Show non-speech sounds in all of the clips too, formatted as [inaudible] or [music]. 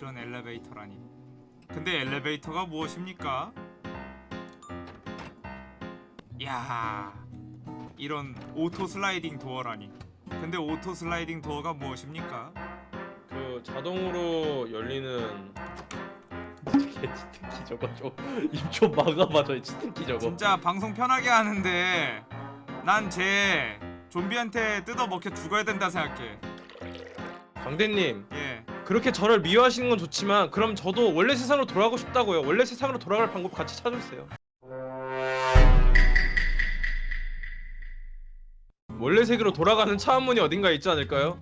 이런 엘리베이터라니. 근데 엘리베이터가 무엇입니까? 야 이런 auto sliding door라니. 근데 auto sliding door가 무엇입니까? 그 자동으로 열리는 어떻게 [laughs] cheat key 저거 좀 입 좀 [laughs] 막아봐 저 cheat key 저거. 진짜 방송 편하게 하는데 난 쟤 좀비한테 뜯어 먹혀 죽어야 된다 생각해. 광대님. 예 그렇게 저를 미워하시는 건 좋지만 그럼 저도 원래 세상으로 돌아가고 싶다고요 원래 세상으로 돌아갈 방법 같이 찾아주세요 원래 세계로 돌아가는 차원문이 어딘가에 있지 않을까요?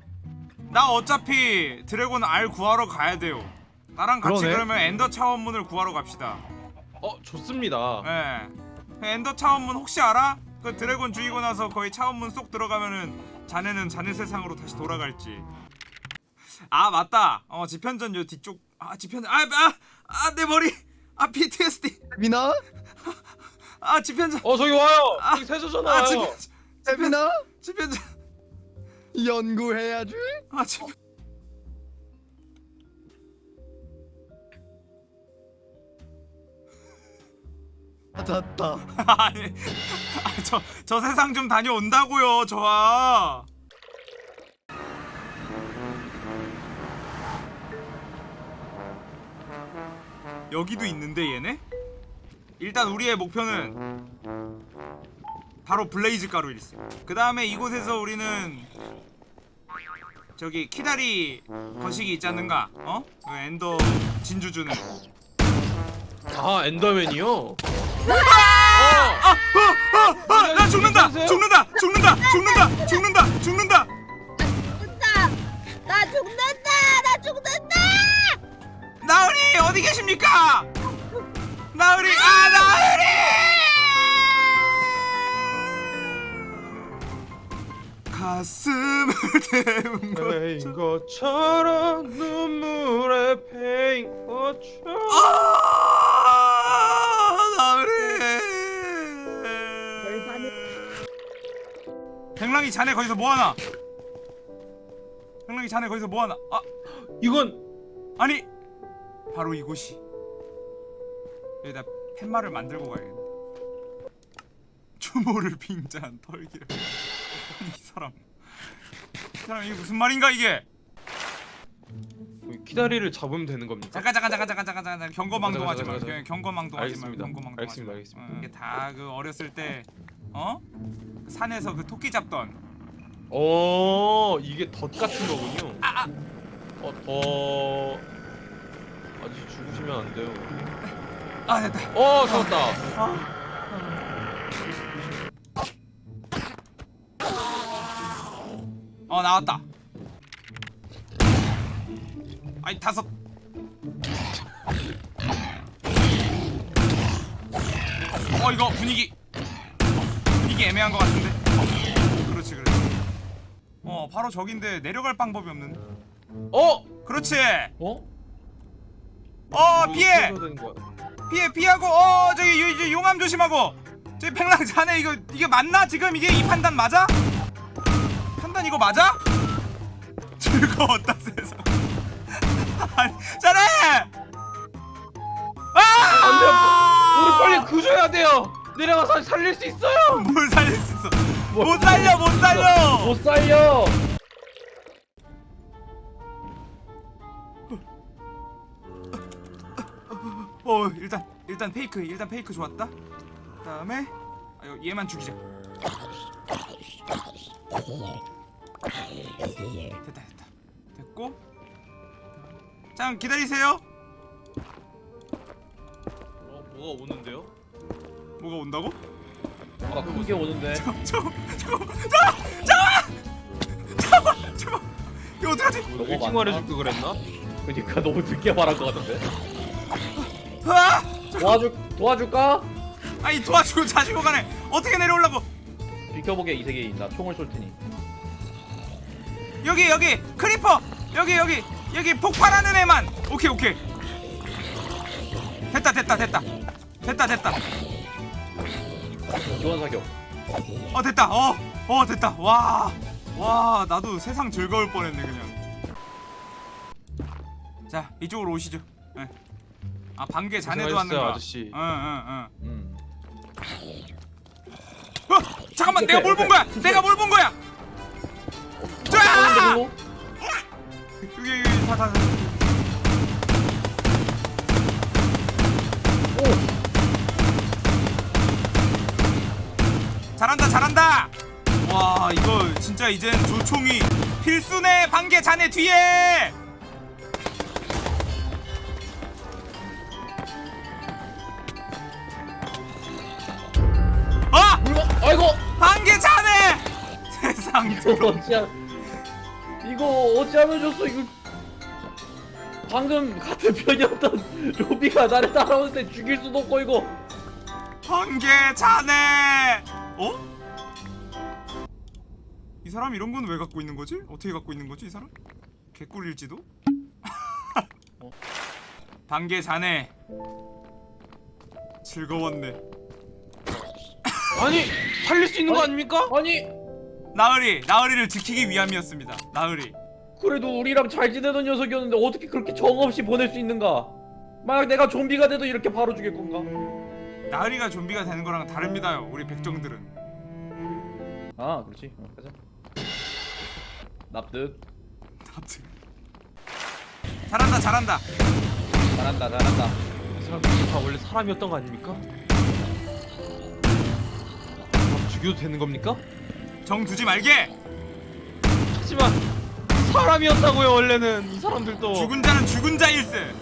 나 어차피 dragon 알 구하러 가야 돼요. 나랑 같이 그러네. 그러면 ender 차원문을 구하러 갑시다. 어 좋습니다 예. 그 ender 차원문 혹시 알아? 그 dragon 죽이고 나서 거의 차원문 쏙 들어가면은 자네는 자네 세상으로 다시 돌아갈지. 아 맞다. 어 지편전 요 뒤쪽 아 지편전 아아아 내 머리 아 PTSD 미나? 아 지편전 어 저기 와요 아, 저기 세조잖아요 아 지편 세미나? 지편전 연구해야지. 아 지편 찾았다. [laughs] 아니 저 저 세상 좀 다녀온다고요 저아. 여기도 있는데 얘네? 일단 우리의 목표는 바로 blaze 가루 일스. 그 다음에 이곳에서 우리는 저기 키다리 거시기 있지 않는가? 어? 그 ender 진주 주는. 아 엔더맨이요? 어! 아, 어, 어, 나 죽는다, 죽는다, 죽는다, 죽는다, 죽는다, 죽는다. 죽는다! 나 죽는다! 나 죽는다! 나으리 어디 계십니까? 나으리, 아 나으리! 가슴을 패인 것처럼 것처럼 눈물에 패인 것처럼 아 나으리 백랑이 자네 거기서 뭐하나? 백랑이 자네 거기서 뭐하나? 아 이건 아니 바로 이곳이 여기다 팻말을 만들고 가야겠네. 추모를 빙자한 털기를. [laughs] 이 사람. 이 사람 이게 무슨 말인가 이게? 키다리를 잡으면 되는 겁니까? 잠깐 잠깐 잠깐 잠깐 잠깐 잠깐. 경거망동 하지 마 잠깐, 잠깐, 그냥 경거망동 하지 마 알겠습니다. 알겠습니다, 이게 다 그 어렸을 때 어? 그 산에서 그 토끼 잡던. 어 이게 덫 같은 거군요. 아, 아. 어 더... 아직 죽으시면 안 돼요. 아 됐다 어 잡았다. 아. 어 나왔다 아이 다섯 어 이거 분위기 분위기 애매한 것 같은데 그렇지 그렇지 어 바로 저긴데 내려갈 방법이 없는데 어? 그렇지 어? 어 피해 뭐? 피해 피하고 어 저기 요, 요, 용암 조심하고 저기 팽랑 자네 이거 이게 맞나 지금 이게 이 판단 맞아? 판단 이거 맞아? [laughs] 즐거웠다 세상 [laughs] 아니 자네 아 우리 빨리 구조해야 돼요. 내려가서 살릴 수 있어요. 뭘 살릴 수 있어 못 살려 못 살려 못 살려 어 일단 일단 페이크 일단 페이크 좋았다 그 다음에 아, 요- 얘만 죽이자 됐다 됐다 됐고 잠 기다리세요 어 뭐가 오는데요? 뭐가 온다고? 아 그게 오는데 잠깐 잠깐 잠깐 잠깐 잠깐 잠깐 이거 어떡하지? 뭐 너무 일찍. 말해줄 걸 그랬나? 그니까 너무 늦게 말한 것 같은데 [laughs] 아! 도와줄 도와줄까? 아니 도와주고 자시고 자네 어떻게 내려오려고? 비켜보게 이 세계에 있나? 총을 쏠 테니. 여기 여기 creeper! 여기 여기 여기 폭발하는 애만! 오케이 오케이. 됐다 됐다 됐다. 됐다 됐다. 지원 사격. 어 됐다. 어어 됐다. 와와 나도 세상 등질 뻔했네 그냥. 자 이쪽으로 오시죠. 예. 아 반개 자네도 왔는가? 아저씨. 응응응. 음. 어 잠깐만 내가 뭘 본 거야? 내가 뭘 본 거야? 자 어, 여기 여기 다 다. 다. 잘한다 잘한다. 와 이거 진짜 이젠 조총이 필수네 반개 자네 뒤에. 이거 어찌하 이거 어찌하면 줬어 이거 방금 같은 편이었던 [laughs] 로비가 나를 따라오는 데 죽일 수도 없고 이거 한개 자네. 어? 이 사람 이런 건 왜 갖고 있는 거지? 어떻게 갖고 있는 거지 이 사람? 개꿀일지도? [laughs] 어. 반개 자네. 즐거웠네. 아니 살릴 수 있는 거 아니, 아닙니까? 아니 나으리, 나으리를 지키기 위함이었습니다. 나으리. 그래도 우리랑 잘 지내던 녀석이었는데 어떻게 그렇게 정없이 보낼 수 있는가 만약 내가 좀비가 돼도 이렇게 바로 죽일 건가 나으리가 좀비가 되는 거랑 다릅니다요. 우리 백정들은. 아 그렇지 어, 가자 납득 하여튼. 잘한다, 잘한다. 잘한다 잘한다 이 사람들 다 원래 사람이었던 거 아닙니까? 다 죽여도 되는 겁니까? 정 두지 말게. 하지만 사람이었다고요 원래는 이 사람들도 죽은 자는 죽은 자일세.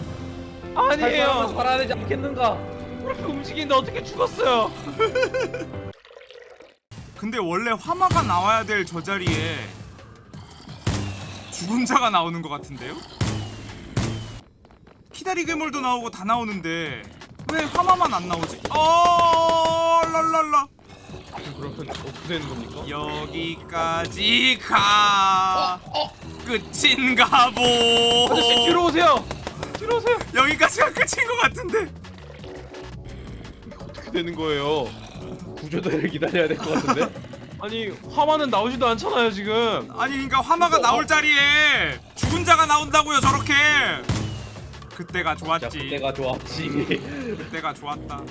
아니에요 살아야 되지 않겠는가 그렇게 움직이는데 어떻게 죽었어요? [laughs] 근데 원래 화마가 나와야 될 저 자리에 죽은 자가 나오는 것 같은데요? 키다리 괴물도 나오고 다 나오는데 왜 화마만 안 나오지? 어 랄랄라 그러면 어떻게 되는 겁니까? 여기까지 가. 끝인가 보. 아저씨 뒤로 오세요. 뒤로 오세요. 여기까지가 끝인 것 같은데. 어떻게 되는 거예요? 구조대를 기다려야 될 것 같은데? [laughs] 아니 화마는 나오지도 않잖아요 지금. 아니 그러니까 화마가 나올 자리에 죽은 자가 나온다고요 저렇게. 그때가 자 좋았지. 그때가 좋았지. 그때가 좋았다.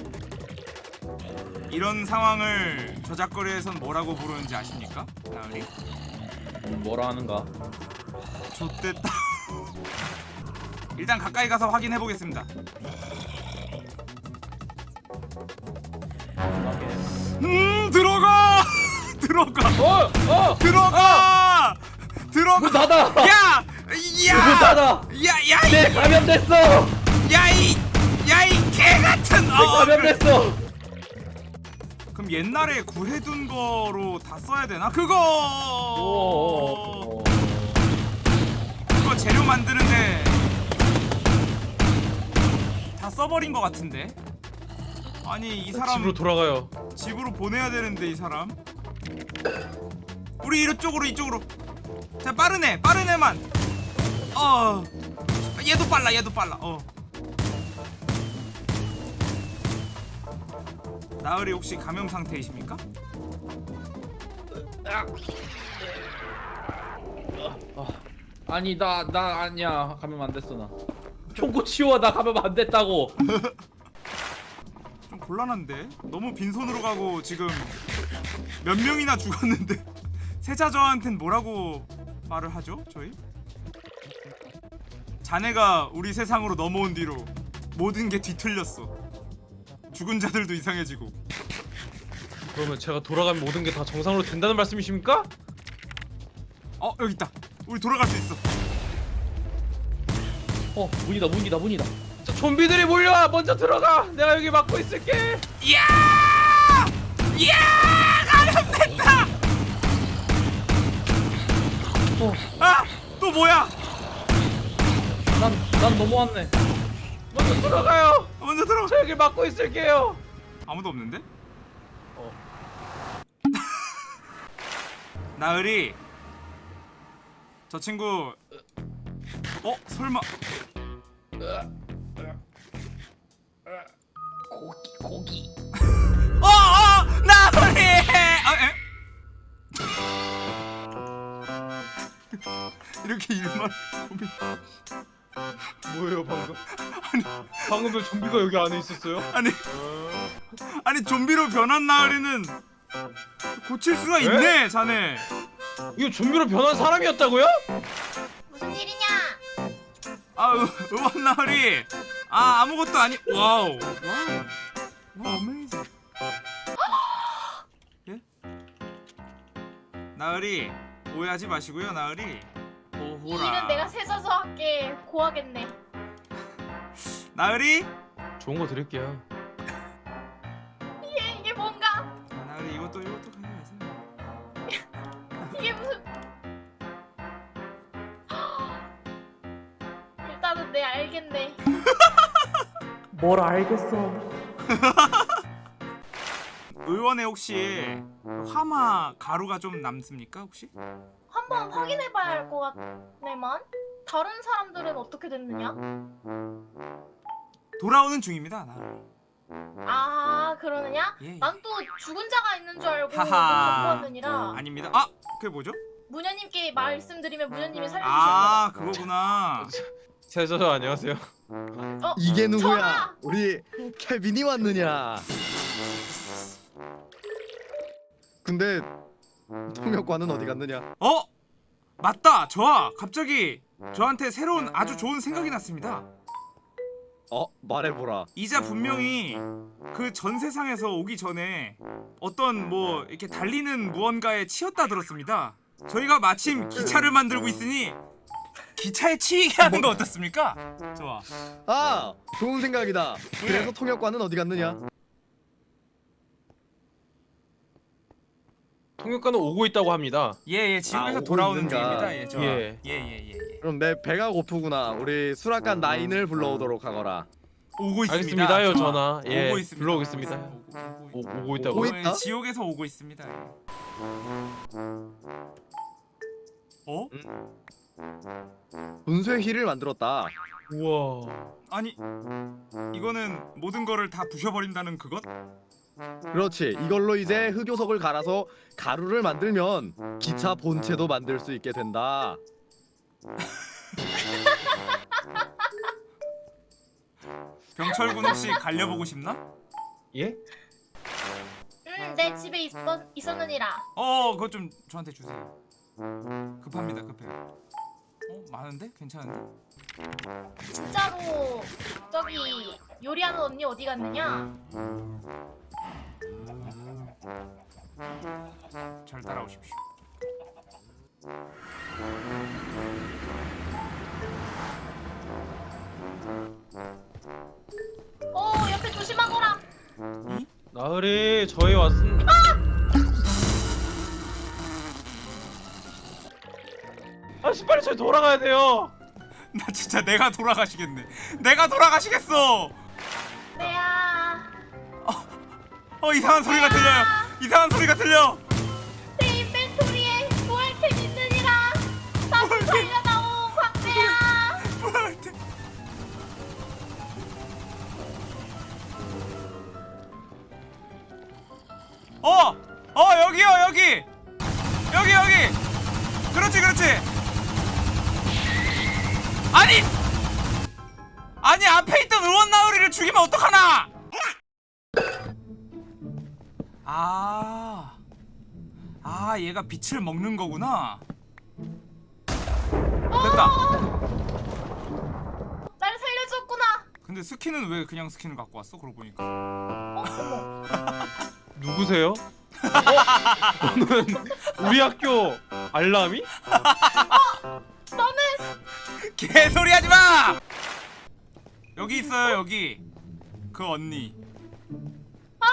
이런 상황을 저작거리에선 뭐라고 부르는지 아십니까? 나으리? 뭐라 하는가 좆됐다. [laughs] 일단 가까이 가서 확인해 보겠습니다. 음 들어가 [laughs] 들어가 어! 어! 들어가 들어가 문 닫아! 야! 야! 문 닫아! 야! 야! 내 감염됐어! 야! 이! 야! 이 개 같은 내 어, 그래. 감염됐어! 그럼 옛날에 구해둔 거로 다 써야 되나? 그거! 오. 그거 재료 만드는데 다 써버린 거 같은데? 아니 이 사람 집으로 돌아가요. 집으로 보내야 되는데 이 사람? 우리 이쪽으로 이쪽으로. 자 빠르네 빠르네만. 어. 얘도 빨라 얘도 빨라. 어 나으리 혹시 감염 상태이십니까? 아니 나 나 아니야. 감염 안 됐어 나. 총고 치워. 나 감염 안 됐다고. 좀 곤란한데? 너무 빈손으로 가고 지금 몇 명이나 죽었는데 [laughs] 세자 저한텐 뭐라고 말을 하죠 저희? 자네가 우리 세상으로 넘어온 뒤로 모든 게 뒤틀렸어 죽은 자들도 이상해지고. 그러면 제가 돌아가면 모든 게 다 정상으로 된다는 말씀이십니까? 어 여기 있다. 우리 돌아갈 수 있어. 어 문이다 문이다 문이다. 자, 좀비들이 몰려와 먼저 들어가! 내가 여기 막고 있을게! 이야! 이야! 감염됐다! 어. 아또 뭐야? 난, 난 넘어왔네. 먼저 들어가요 먼저 들어 저 여기 막고 있을게요 아무도 없는데? 어. [laughs] 나으리 저 친구 어? 설마 고기 고기 어! 어! 나으리! 아, 에? [laughs] 이렇게 일만 고민 뭐예요 방금? 방금 왜 좀비가 여기 안에 있었어요? 아니 아니 좀비로 변한 나으리는 고칠 수가 있네 자네 이거 좀비로 변한 사람이었다고요? 무슨 일이냐? 아 의- 의원 나으리 아 아무것도 아니 wow wow 와 amazing 예? 나으리 오해하지 마시고요 나으리 이 오호라 일은 내가 세져서 할게. 고하겠네. [laughs] 나으리 좋은 거 드릴게요. 이게 이게 뭔가? 아, 나으리 이것도 이것도 가져가세요 [laughs] 이게 무슨? [gasps] 일단은 내 알겠네. [laughs] 뭘 알겠어. 의원에 혹시 화마 가루가 좀 남습니까 혹시? 한번 확인해봐야 할 것 같네만. 다른 사람들은 어떻게 됐느냐? 돌아오는 중입니다 나으리 아 그러느냐? 예, 예. 난또 죽은 자가 있는 줄 알고 하하. 공부하느니라 아닙니다 아 그게 뭐죠? 무녀님께 말씀드리면 무녀님이 살려주실 아 그거구나 [laughs] 세저저 안녕하세요. 어? 이게 누구야? 전화! 우리 케빈이 왔느냐? 근데 통역관은 어디 갔느냐? 어? 맞다 저아 갑자기 저한테 새로운 아주 좋은 생각이 났습니다 어 말해보라. 이자 분명히 그 전 세상에서 오기 전에 어떤 뭐 이렇게 달리는 무언가에 치였다 들었습니다 저희가 마침 기차를 만들고 있으니 기차에 치이게 하는 거 어떻습니까? 좋아 아 좋은 생각이다. 예. 그래서 통역관은 어디 갔느냐? 통역관은 오고 있다고 합니다. 예예 지옥에서 아, 오고 돌아오는? 중입니다 예 좋아 예. 예 예 예 예, 그럼 내 배가 고프구나. 우리 수락관 나인을 불러오도록 하거라. 오고 있습니다 알겠습니다요 좋아. 전화. 예. 오고 있습니다 불러오겠습니다. 오고, 오고, 오, 오고, 오고 있다고. 오고 예, 있다? 지옥에서 오고 있습니다 예. 어? 분쇄 힐을 만들었다. 우와. 아니 이거는 모든 거를 다 부셔버린다는 그것? 그렇지. 이걸로 이제 흑요석을 갈아서 가루를 만들면 기차 본체도 만들 수 있게 된다. 병철군 혹시 갈려보고 싶나? 예? 응내 집에 있었, 있었느니라 어 그거 좀 저한테 주세요 급합니다 급해요 어 많은데? 괜찮은데? 진짜로 저기 요리하는 언니 어디 갔느냐? 잘 따라오십시오. 어 옆에 조심하거라. 나으리 저희 왔습니다. 아씨 빨리 저희 돌아가야 돼요. 나 진짜 내가 돌아가시겠네. 내가 돌아가시겠어 어 이상한 소리가 들려요. 이상한 소리가 들려 아 얘가 빛을 먹는 거구나 됐다 나를 살려줬구나 근데 스킨은 왜 그냥 스킨을 갖고 왔어? 그러고 보니까 어 [laughs] 누구세요? [laughs] 어? 너는 우리 학교 알람이? 너는 개소리 하지 마! 여기 있어요 여기 그 언니 아